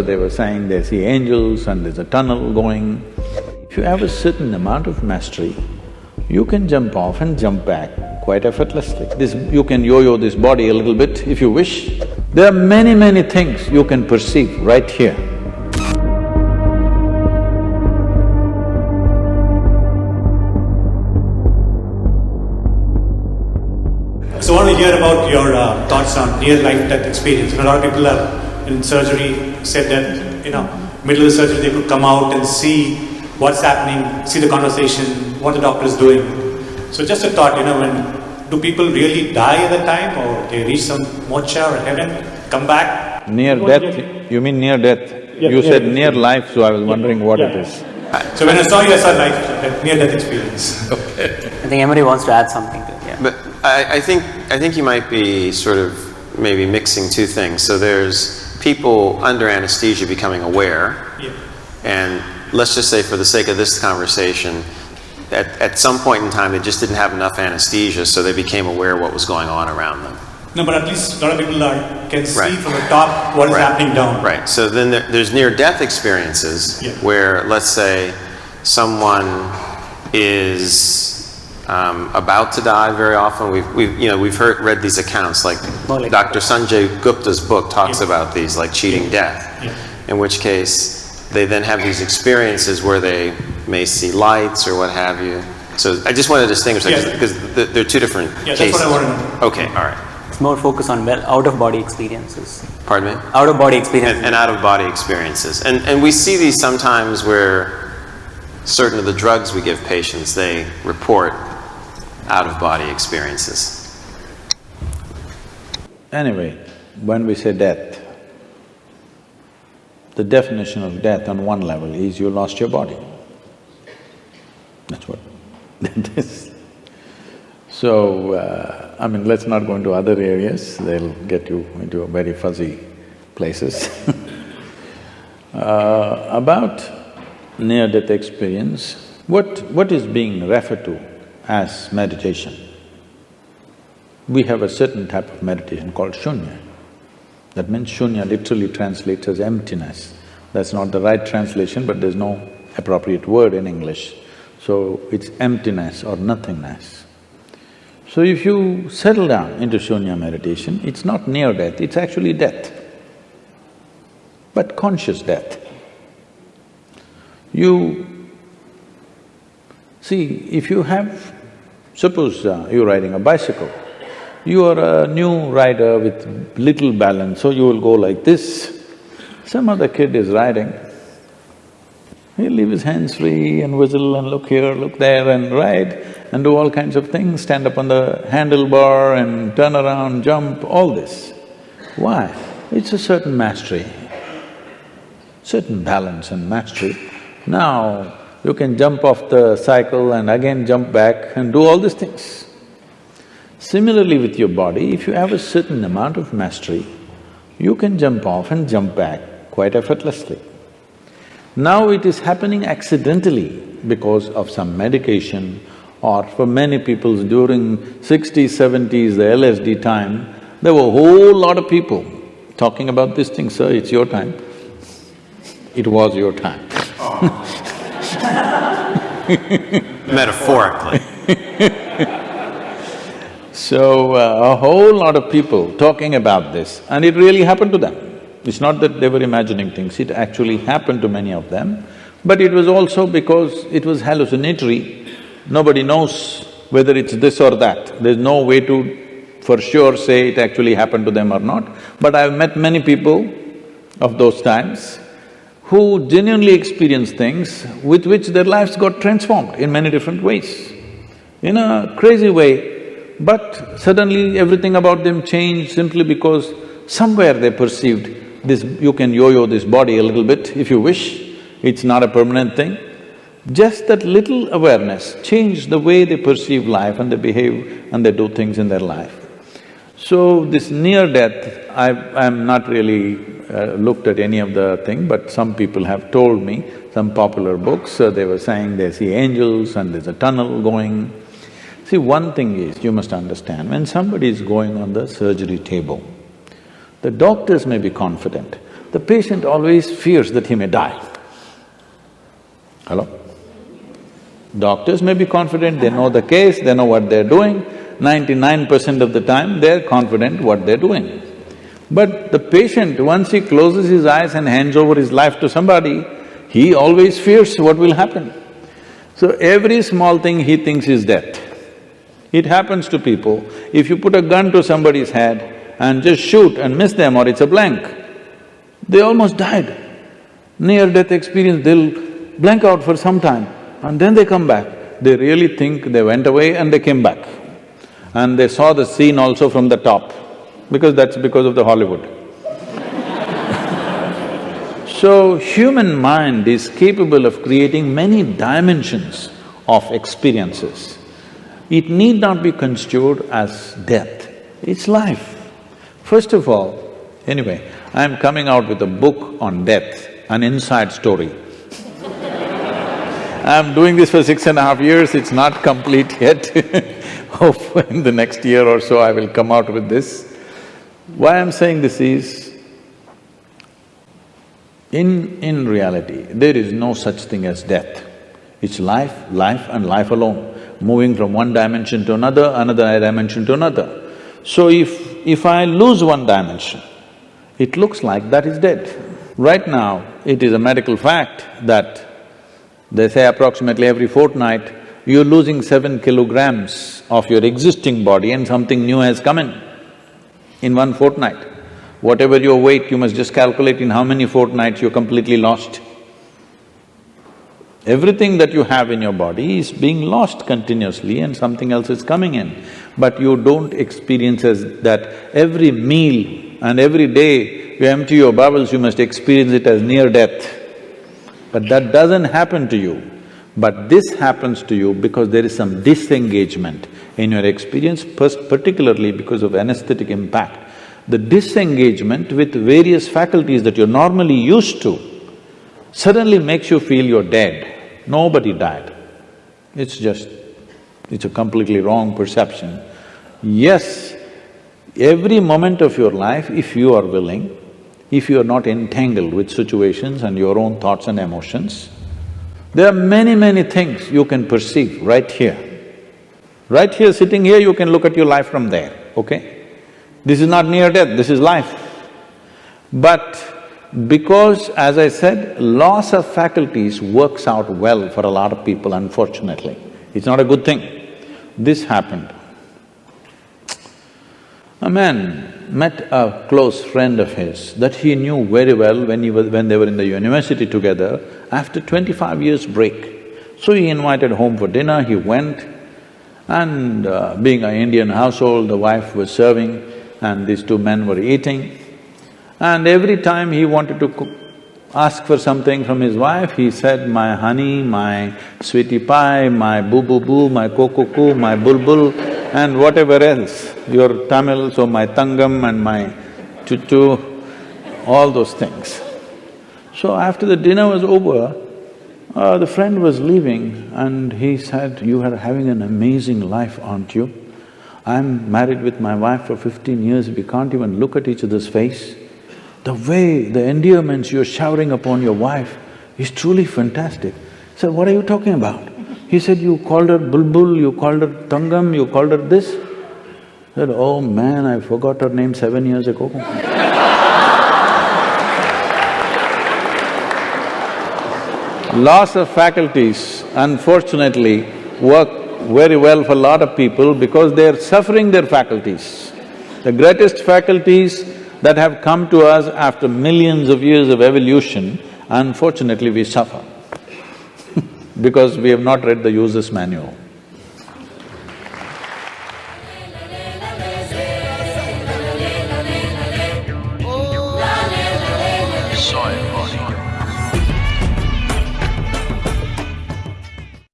they were saying they see angels and there's a tunnel going. If you have a certain amount of mastery, you can jump off and jump back quite effortlessly. This… you can yo-yo this body a little bit if you wish. There are many, many things you can perceive right here. So I want to hear about your uh, thoughts on near-life-death experience. You know, a lot of people are in surgery said that, you know, middle of the surgery they could come out and see what's happening, see the conversation, what the doctor is doing. So just a thought, you know, when do people really die at the time or they reach some moksha or heaven, come back? Near death, you mean near death? Yeah, You yeah, said yeah. near life, so I was wondering what it Yeah. is. So when I saw you, I saw life, near-death experience. Okay. I think Emery wants to add something to it, yeah. But I, I think I think you might be sort of maybe mixing two things. So there's people under anesthesia becoming aware, Yeah. and let's just say for the sake of this conversation, at, at some point in time they just didn't have enough anesthesia, so they became aware of what was going on around them. No, but at least a lot of people are, can see Right. from the top what is Right. happening down. Right. So then there, there's near-death experiences Yeah. where, let's say, someone is um, about to die. Very often, we've, we've you know we've heard read these accounts. Like like- Dr. Sanjay Gupta's book talks Yeah. about these, like cheating death. Yeah. In which case, they then have these experiences where they may see lights or what have you. So I just want to distinguish that Yeah. because th- they're two different Yeah, that's cases. what I wanted to know. Okay. All right. It's more focused on well, out-of-body experiences. Pardon me. Out-of-body experiences. and, and out of body experiences. And, and we see these sometimes where certain of the drugs we give patients, they report out of body experiences. Anyway, when we say death, the definition of death on one level is you lost your body. That's what that is. So, uh, I mean, let's not go into other areas, they'll get you into very fuzzy places. uh, about near-death experience, what… what is being referred to as meditation? We have a certain type of meditation called shunya. That means shunya literally translates as emptiness. That's not the right translation, but there's no appropriate word in English. So it's emptiness or nothingness. So if you settle down into shunya meditation, it's not near death, it's actually death, but conscious death. You… see, if you have… suppose uh, you're riding a bicycle, you are a new rider with little balance, so you will go like this. Some other kid is riding, he'll leave his hands free and whistle and look here, look there and ride and do all kinds of things, stand up on the handlebar and turn around, jump, all this. Why? It's a certain mastery, certain balance and mastery. Now, you can jump off the cycle and again jump back and do all these things. Similarly with your body, if you have a certain amount of mastery, you can jump off and jump back quite effortlessly. Now it is happening accidentally because of some medication or for many people during sixties, seventies, the LSD time, there were a whole lot of people talking about this thing, sir, it's your time. It was your time. Metaphorically. So, uh, a whole lot of people talking about this and it really happened to them. It's not that they were imagining things, it actually happened to many of them, but it was also because it was hallucinatory. Nobody knows whether it's this or that. There's no way to for sure say it actually happened to them or not. But I've met many people of those times who genuinely experienced things with which their lives got transformed in many different ways. In a crazy way, but suddenly everything about them changed simply because somewhere they perceived this… you can yo-yo this body a little bit if you wish, it's not a permanent thing. Just that little awareness changed the way they perceive life and they behave and they do things in their life. So this near death, I've… I'm not really uh, looked at any of the thing, but some people have told me, some popular books, uh, they were saying they see angels and there's a tunnel going. See, one thing is, you must understand, when somebody is going on the surgery table, the doctors may be confident, the patient always fears that he may die. Hello? Doctors may be confident, they know the case, they know what they're doing, ninety-nine percent of the time they're confident what they're doing. But the patient, once he closes his eyes and hands over his life to somebody, he always fears what will happen. So every small thing he thinks is death. It happens to people, if you put a gun to somebody's head and just shoot and miss them or it's a blank, they almost died. Near-death experience, they'll blank out for some time and then they come back. They really think they went away and they came back. And they saw the scene also from the top, because that's because of the Hollywood. so, human mind is capable of creating many dimensions of experiences. It need not be construed as death, it's life. First of all, anyway, I'm coming out with a book on death, an inside story. I'm doing this for six and a half years, it's not complete yet Hope in the next year or so I will come out with this. Why I'm saying this is, in… in reality, there is no such thing as death. It's life, life and life alone, moving from one dimension to another, another dimension to another. So if… if I lose one dimension, it looks like that is dead. Right now, it is a medical fact that they say approximately every fortnight, you're losing seven kilograms of your existing body and something new has come in, in one fortnight. Whatever your weight, you must just calculate in how many fortnights you're completely lost. Everything that you have in your body is being lost continuously and something else is coming in. But you don't experience as that every meal and every day you empty your bowels, you must experience it as near death. But that doesn't happen to you. But this happens to you because there is some disengagement in your experience, particularly because of anesthetic impact. The disengagement with various faculties that you're normally used to suddenly makes you feel you're dead. Nobody died. It's just… it's a completely wrong perception. Yes, every moment of your life, if you are willing, if you are not entangled with situations and your own thoughts and emotions, there are many, many things you can perceive right here. Right here, sitting here, you can look at your life from there, okay? This is not near death, this is life. But because, as I said, loss of faculties works out well for a lot of people, unfortunately. It's not a good thing. This happened. A man met a close friend of his that he knew very well when he was… when they were in the university together, after twenty-five years break. So he invited home for dinner, he went and uh, being an Indian household, the wife was serving and these two men were eating. And every time he wanted to cook, ask for something from his wife, he said, my honey, my sweetie pie, my boo-boo-boo, my koo-koo-koo, my bulbul and whatever else, your Tamil, so my tangam and my chuchu, all those things. So after the dinner was over, uh, the friend was leaving and he said, you are having an amazing life, aren't you? I'm married with my wife for fifteen years, we can't even look at each other's face. The way, the endearments you're showering upon your wife is truly fantastic. I said, what are you talking about? He said, you called her Bulbul, you called her Tangam, you called her this. I said, oh man, I forgot her name seven years ago. Loss of faculties, unfortunately, work very well for a lot of people because they're suffering their faculties. The greatest faculties that have come to us after millions of years of evolution, unfortunately we suffer because we have not read the user's manual.